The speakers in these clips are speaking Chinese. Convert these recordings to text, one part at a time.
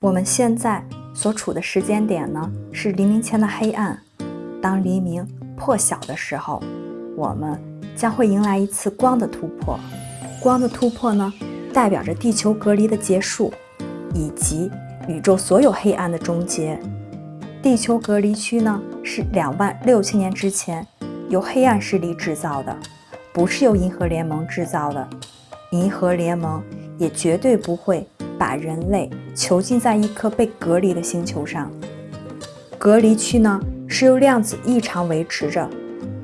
我们现在所处的时间点呢，是黎明前的黑暗。当黎明破晓的时候，我们将会迎来一次光的突破。光的突破呢，代表着地球隔离的结束，以及宇宙所有黑暗的终结。地球隔离区呢，是两万六千年之前由黑暗势力制造的，不是由银河联盟制造的。银河联盟也绝对不会。把人类囚禁在一颗被隔离的星球上，隔离区呢是由量子异常维持着，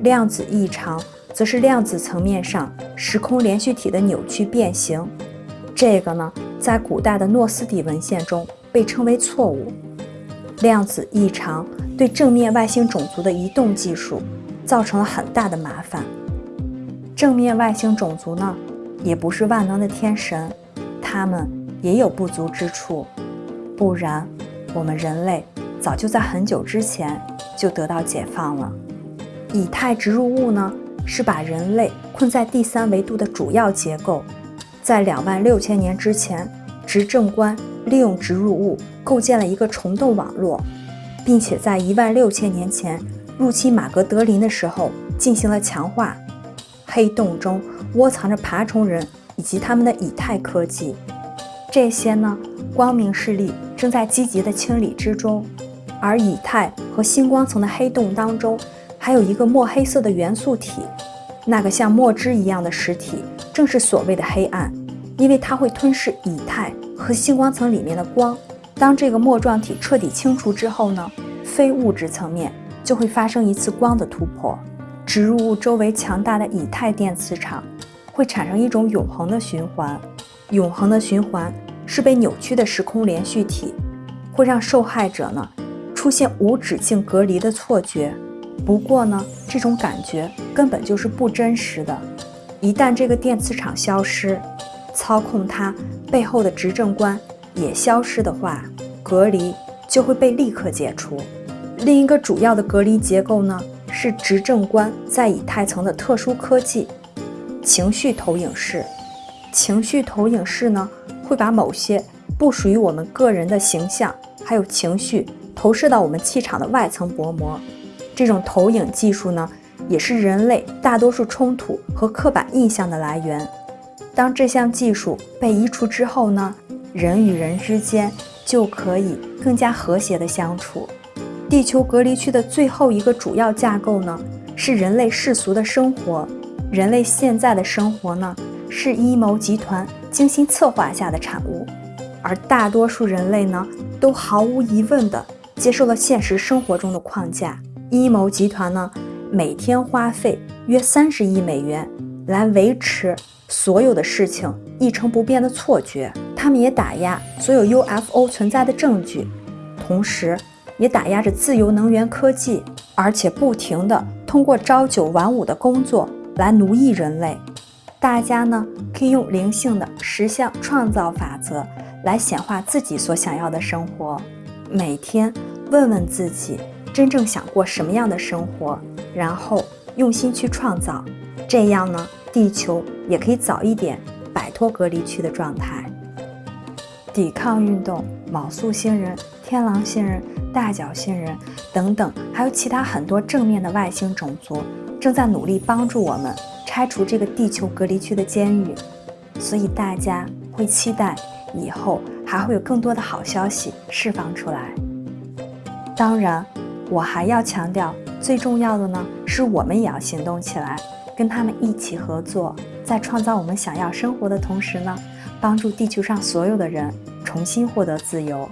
量子异常则是量子层面上时空连续体的扭曲变形。这个呢，在古代的诺斯底文献中被称为错误。量子异常对正面外星种族的移动技术造成了很大的麻烦。正面外星种族呢，也不是万能的天神，他们。也有不足之处，不然我们人类早就在很久之前就得到解放了。以太植入物呢，是把人类困在第三维度的主要结构。在两万六千年之前，执政官利用植入物构建了一个虫洞网络，并且在一万六千年前入侵马格德林的时候进行了强化。黑洞中窝藏着爬虫人以及他们的以太科技。这些呢，光明势力正在积极的清理之中，而以太和星光层的黑洞当中，还有一个墨黑色的元素体，那个像墨汁一样的实体，正是所谓的黑暗，因为它会吞噬以太和星光层里面的光。当这个墨状体彻底清除之后呢，非物质层面就会发生一次光的突破，植入物周围强大的以太电磁场会产生一种永恒的循环。永恒的循环是被扭曲的时空连续体，会让受害者呢出现无止境隔离的错觉。不过呢，这种感觉根本就是不真实的。一旦这个电磁场消失，操控它背后的执政官也消失的话，隔离就会被立刻解除。另一个主要的隔离结构呢，是执政官在以太层的特殊科技——情绪投影室。情绪投影室呢，会把某些不属于我们个人的形象，还有情绪投射到我们气场的外层薄膜。这种投影技术呢，也是人类大多数冲突和刻板印象的来源。当这项技术被移除之后呢，人与人之间就可以更加和谐的相处。地球隔离区的最后一个主要架构呢，是人类世俗的生活。人类现在的生活呢？是阴谋集团精心策划下的产物，而大多数人类呢，都毫无疑问地接受了现实生活中的框架。阴谋集团呢，每天花费约三十亿美元来维持所有的事情一成不变的错觉。他们也打压所有 UFO 存在的证据，同时也打压着自由能源科技，而且不停地通过朝九晚五的工作来奴役人类。大家呢可以用灵性的实相创造法则来显化自己所想要的生活。每天问问自己，真正想过什么样的生活，然后用心去创造。这样呢，地球也可以早一点摆脱隔离区的状态。抵抗运动、卯宿星人、天狼星人、大角星人等等，还有其他很多正面的外星种族，正在努力帮助我们。拆除这个地球隔离区的监狱，所以大家会期待以后还会有更多的好消息释放出来。当然，我还要强调，最重要的呢，是我们也要行动起来，跟他们一起合作，在创造我们想要生活的同时呢，帮助地球上所有的人重新获得自由。